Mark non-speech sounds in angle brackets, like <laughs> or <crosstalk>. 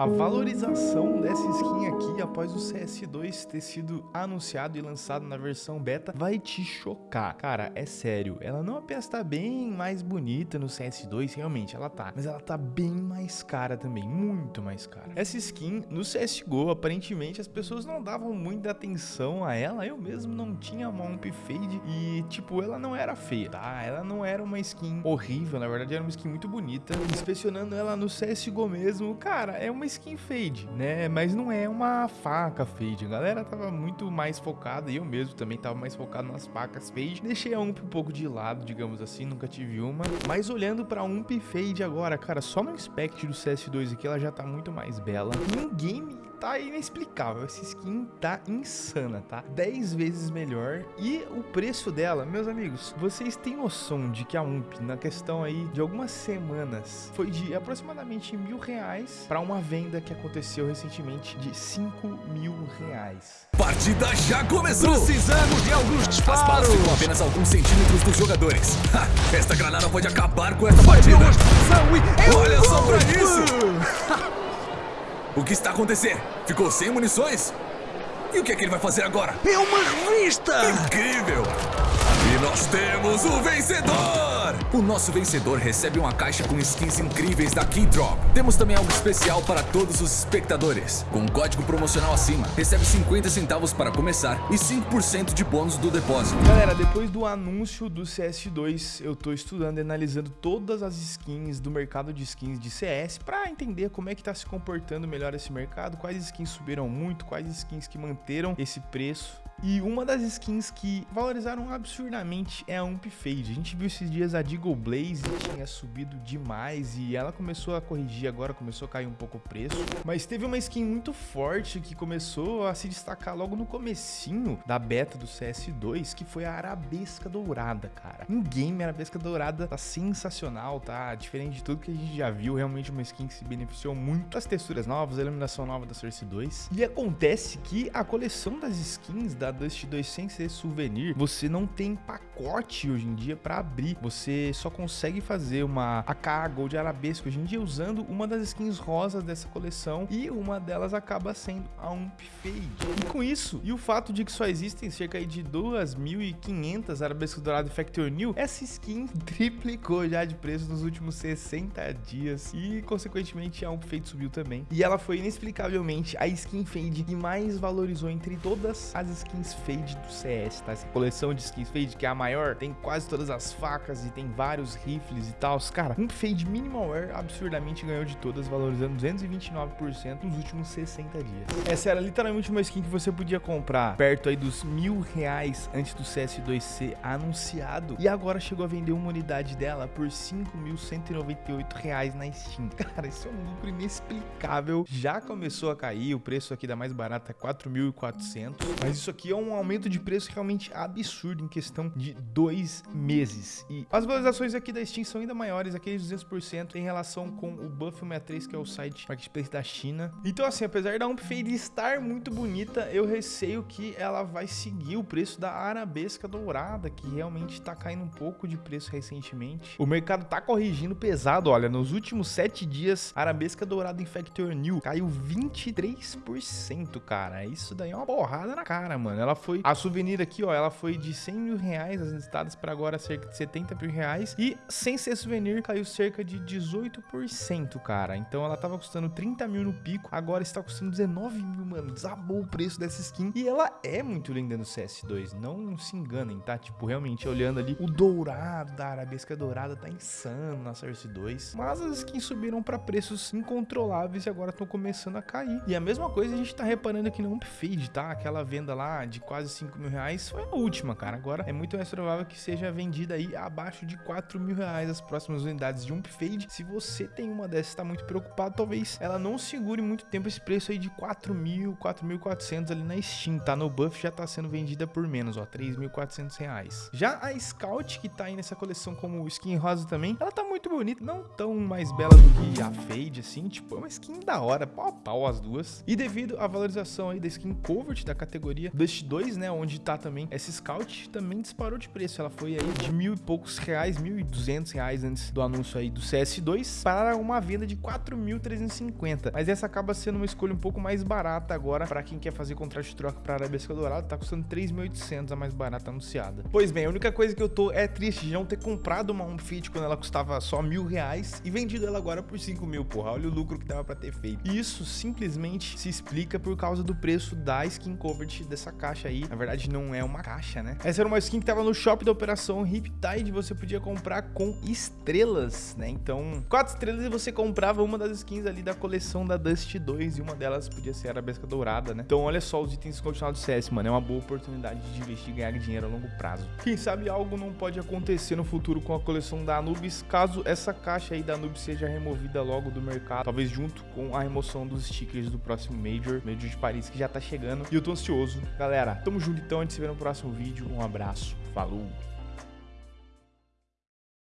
A valorização dessa skin aqui após o CS2 ter sido anunciado e lançado na versão beta vai te chocar. Cara, é sério, ela não apenas tá bem mais bonita no CS2, realmente ela tá, mas ela tá bem mais cara também, muito mais cara. Essa skin no CSGO, aparentemente as pessoas não davam muita atenção a ela, eu mesmo não tinha uma Ump Fade e tipo, ela não era feia, tá? Ela não era uma skin horrível, na verdade era uma skin muito bonita. Inspecionando ela no CSGO mesmo, cara, é uma skin fade, né? Mas não é uma faca fade. A galera tava muito mais focada, e eu mesmo também tava mais focado nas facas fade. Deixei a Ump um pouco de lado, digamos assim, nunca tive uma. Mas olhando pra Ump fade agora, cara, só no Inspect do CS2 aqui ela já tá muito mais bela. E game tá inexplicável. Essa skin tá insana, tá? 10 vezes melhor. E o preço dela, meus amigos, vocês têm noção de que a UMP, na questão aí de algumas semanas, foi de aproximadamente mil reais para uma venda que aconteceu recentemente de 5 mil reais. Partida já começou! Precisamos de alguns disparos! As balas ficam apenas alguns centímetros dos jogadores. <laughs> Ha, esta granada pode acabar com essa partida! Olha só pra isso! <laughs> O que está acontecendo? Ficou sem munições? E o que é que ele vai fazer agora? É uma revista! Incrível! E nós temos o vencedor! O nosso vencedor recebe uma caixa com skins incríveis da Keydrop. Temos também algo especial para todos os espectadores. Com um código promocional acima, recebe 50 centavos para começar e 5% de bônus do depósito. Galera, depois do anúncio do CS2, eu tô estudando e analisando todas as skins do mercado de skins de CS para entender como é que tá se comportando melhor esse mercado, quais skins subiram muito, quais skins que manteram esse preço e uma das skins que valorizaram absurdamente é a Ump Fade. A gente viu esses dias a Deagle Blaze tinha subido demais e ela começou a corrigir agora, começou a cair um pouco o preço. Mas teve uma skin muito forte que começou a se destacar logo no comecinho da beta do CS2, que foi a Arabesca Dourada, cara. Em game, a Arabesca Dourada tá sensacional, tá? Diferente de tudo que a gente já viu, realmente uma skin que se beneficiou muito das texturas novas, a iluminação nova da Source 2. E acontece que a coleção das skins da Dust 2 sem ser souvenir, você não tem pacote hoje em dia para abrir. Você só consegue fazer uma AK Gold Arabesco hoje em dia usando uma das skins rosas dessa coleção e uma delas acaba sendo a Ump Fade. E com isso, e o fato de que só existem cerca de 2.500 Arabesco Dourado Factor New, essa skin <laughs> triplicou já de preço nos últimos 60 dias e consequentemente a Ump Fade subiu também. E ela foi inexplicavelmente a skin Fade que mais valorizou entre todas as skins fade do CS, tá? Essa coleção de skins fade, que é a maior, tem quase todas as facas e tem vários rifles e tal. Cara, um fade minimal wear absurdamente ganhou de todas, valorizando 229% nos últimos 60 dias. Essa era literalmente uma skin que você podia comprar perto aí dos mil reais antes do CS2 ser anunciado. E agora chegou a vender uma unidade dela por 5.198 reais na Steam. <laughs> Cara, isso é um lucro inexplicável. Já começou a cair, o preço aqui da mais barata é 4.400, mas isso aqui é um aumento de preço realmente absurdo em questão de dois meses. E as valorizações aqui da Steam são ainda maiores, aqueles 200% em relação com o Buff 63, que é o site marketplace da China. Então assim, apesar da Umpfade estar muito bonita, eu receio que ela vai seguir o preço da Arabesca Dourada, que realmente tá caindo um pouco de preço recentemente. O mercado tá corrigindo pesado, olha, nos últimos 7 dias, Arabesca Dourada Infector New caiu 23%, cara. Isso daí é uma porrada na cara, mano mano. Ela foi. A souvenir aqui, ó, ela foi de 100 mil reais, as listadas para agora cerca de 70 mil reais. E sem ser souvenir, caiu cerca de 18%, cara. Então ela tava custando 30 mil no pico, agora está custando 19 mil, mano. Desabou o preço dessa skin. E ela é muito linda no CS2, não se enganem, tá? Tipo, realmente, olhando ali, o dourado da Arabesca Dourada tá insano na Source 2. Mas as skins subiram para preços incontroláveis e agora estão começando a cair. E a mesma coisa a gente tá reparando aqui no Upfade, tá? Aquela venda lá de quase 5 mil reais foi a última, cara. Agora é muito mais provável que seja vendida aí abaixo de 4 mil reais as próximas unidades de Ump Fade. Se você tem uma dessas e está muito preocupado, talvez ela não segure muito tempo esse preço aí de 4 mil, 4.400 ali na Steam, tá? No Buff já tá sendo vendida por menos, ó, 3.400 reais. Já a Scout, que tá aí nessa coleção como skin rosa também, ela tá muito bonita, não tão mais bela do que a Fade, assim, tipo, é uma skin da hora, pau a pau as duas. E devido à valorização aí da skin Covert da categoria, Dust 2, né, onde tá também essa Scout, também disparou de preço. Ela foi aí de mil e poucos reais, 1.200 reais antes do anúncio aí do CS2 para uma venda de 4.350. Mas essa acaba sendo uma escolha um pouco mais barata agora para quem quer fazer contrato de troca para Arabesca Dourada, tá custando 3.800 a mais barata anunciada. Pois bem, a única coisa que eu tô é triste de não ter comprado uma Home Fit quando ela custava só mil reais e vendido ela agora por 5 mil, porra. Olha o lucro que dava para ter feito. Isso simplesmente se explica por causa do preço da skin coverage dessa caixa aí. Na verdade, não é uma caixa, né? Essa era uma skin que tava no shop da operação Riptide, você podia comprar com estrelas, né? Então, quatro estrelas e você comprava uma das skins ali da coleção da Dust 2 e uma delas podia ser a Arabesca Dourada, né? Então, olha só os itens continuados do CS, mano. É uma boa oportunidade de investir e ganhar dinheiro a longo prazo. Quem sabe algo não pode acontecer no futuro com a coleção da Anubis, caso essa caixa aí da Anubis seja removida logo do mercado, talvez junto com a remoção dos stickers do próximo Major, Major de Paris, que já tá chegando. E eu tô ansioso. Galera, tamo junto então, a gente se vê no próximo vídeo. Um abraço, falou!